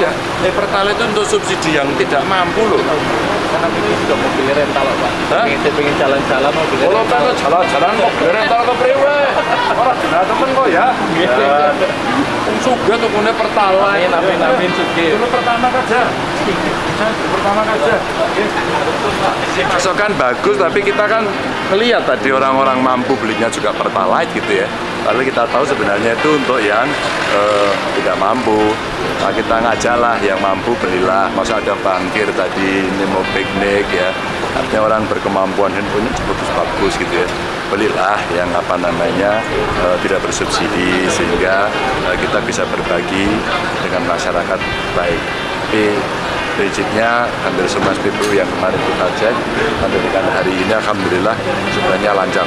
ya. Eh, Pertalite itu untuk subsidi yang tidak mampu loh. Karena ini juga mobil rental Pak. Hah? Pengen pengen jalan-jalan mobil Kalau rental. kan jalan-jalan mau rental ke priwe. Orang jelas temen kok ya. Ya. Suga tuh punya Pertalite. Amin, amin, amin, Sugi. Dulu pertama aja. Pertama aja. Pasokan bagus, tapi kita kan melihat tadi orang-orang mampu belinya juga Pertalite gitu ya. Lalu kita tahu sebenarnya itu untuk yang eh, tidak mampu. Nah, kita ngajalah yang mampu belilah. Masa ada bangkir tadi, ini mau piknik ya. Artinya orang berkemampuan handphonenya bagus-bagus gitu ya. Belilah yang apa namanya eh, tidak bersubsidi sehingga eh, kita bisa berbagi dengan masyarakat baik. Tapi prinsipnya hampir semua SPBU yang kemarin kita cek sampai hari ini alhamdulillah sebenarnya lancar.